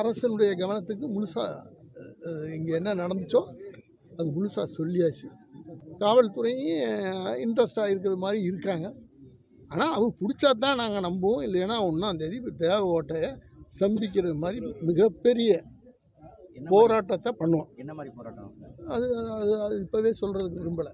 அரசனுடைய கவனத்துக்கு முழுசாக இங்கே என்ன நடந்துச்சோ அது முழுசாக சொல்லியாச்சு. காவல்துறையும் இன்ட்ரெஸ்டாக இருக்கிற மாதிரி இருக்காங்க. ஆனால் அவங்க பிடிச்சா தான் நாங்கள் நம்புவோம். இல்லைன்னா ஒன்றாந்தேதி தேவ ஓட்டையை சந்திக்கிறது மாதிரி மிகப்பெரிய போராட்டத்தை பண்ணுவோம். என்ன மாதிரி போராட்டம்? அது அது அது இப்போவே சொல்கிறதுக்கு விரும்பலை.